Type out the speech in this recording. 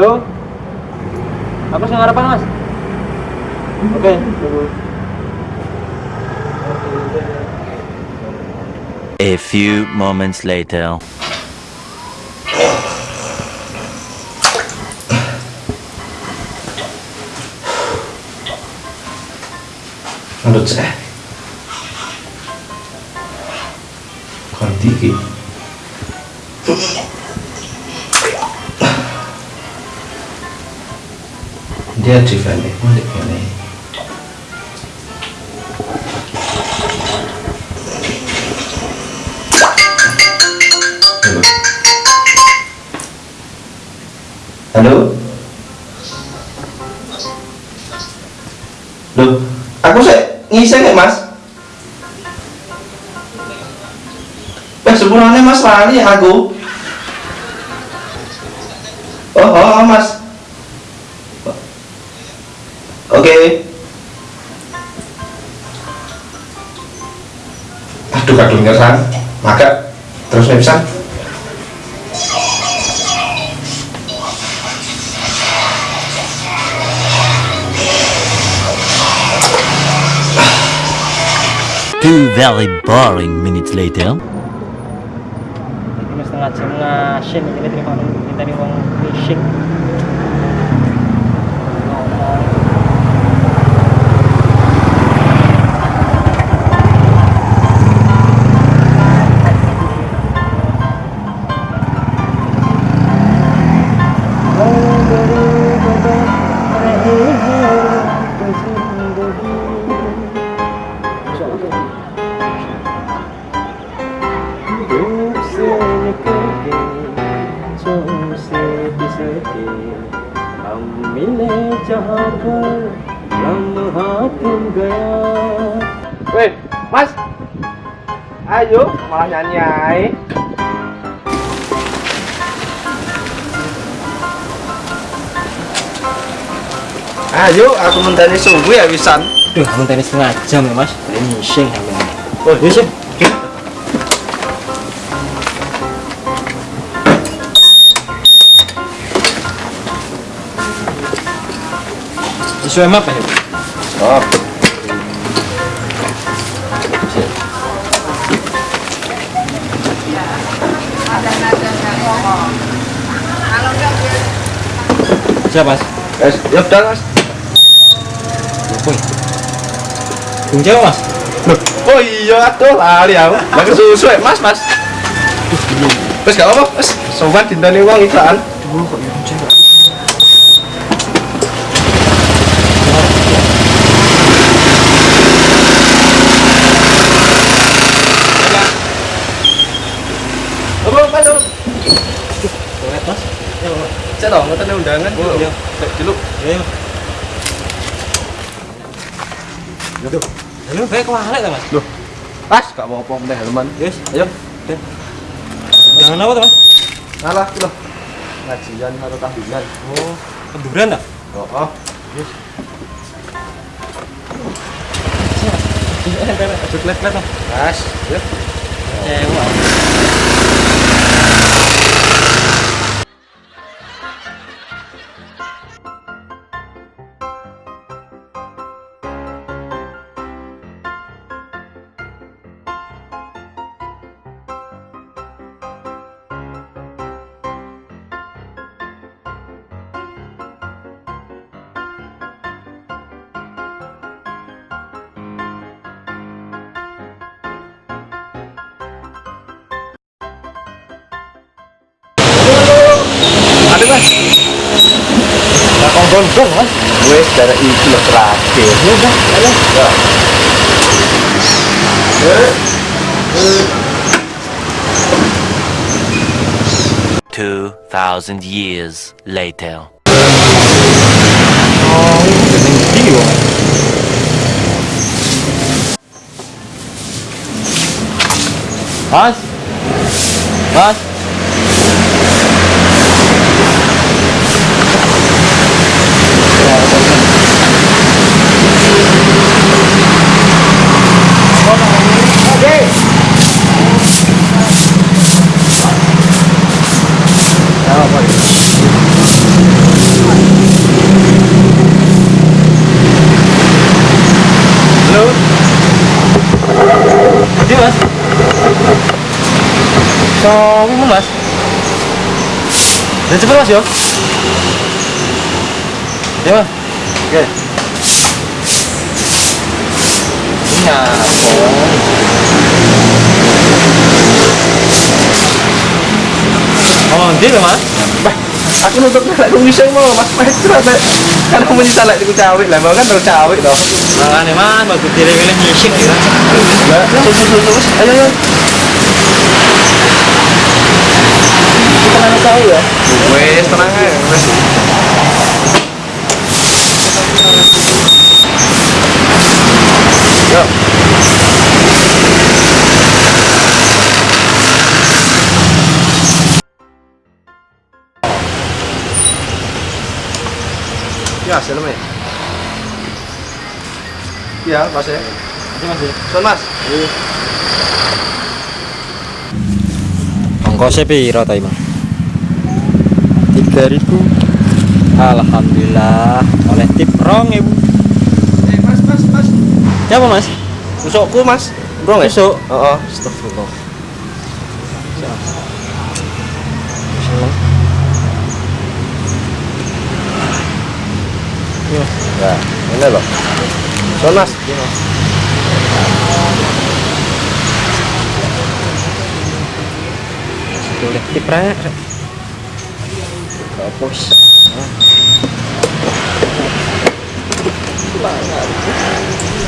Halo? Aku sing harapan, Mas. Oke, tunggu. A few moments later. Menurut saya Ganti balik ini. Halo? Loh, aku sih ngiseng ya mas? Eh sebenarnya mas lali aku. Oh, oh, oh mas Oke. Aduh kadung ngersang Maka Terus nih bisa Two very boring minutes later. Ini setengah jam ngasin ini terima minta nih uang fishing. Weh, Mas. Ayo, malah nyanyi ae. Ayo aku mentani sungguh ya wisan Duh, tenis setengah jam ya, Mas. Fishing sampe. Oh, iya sih. Sesuai map ya? Oh Siapa, Mas? Guys, ya udah mas Woi. Bung Jawa, Mas. Oh iya aduh lali aku Lagi susu ya mas mas Terus gak apa-apa sobat uang iklan Duh, kok ya Bung Jawa? Apa apa tuh? Toilet, Mas. Ya, Saya dong, ngerti undangan Oh, iya. Dulu Ayo. Aduh. Halo, kayak kewalek ta, Mas? Loh Pas, gak apa-apa meneh helman Yes. Ayo Jangan apa tuh, Mas? Ngalah loh Ngajian atau tahlilan Oh, kenduran tak? Oh, oh Iya, tempel. Aduh, klet-klet, Mas. Mas, ya Cewa. Ada mas Nah, kongkong Mas. Wes, dari itu loh terakhir Ya udah, ayo. Ya Two thousand years later. Oh, jeneng iki wong. Mas. Mas. So, ini mas. Dan cepet mas yo. Ya mas. Oke. Ini apa? Oh, dia mas. Bah, aku nutup lek aku bisa mau Mas Mas ternyata kan kamu nyisa lek iku cawik lah, mau kan terus cawik toh. Makanya mas, bagus diri milih nyisik ya. Lah, terus terus terus ayo ayo. Kita nanya tahu ya. Wes tenang aja, wes. Yo. Ya, selesai. Ya, Mas ya. Mas ya. Son Mas. Ongkosnya piro ta Imam? 3000. Alhamdulillah, oleh tip rong ibu. Eh, Mas, Mas, Mas. Siapa mas? Tusukku, Mas. Bro, nggak? Tusuk. Heeh, astagfirullah. Seneng. Ya, ini loh. Son Mas. こうしち。まあなるほど。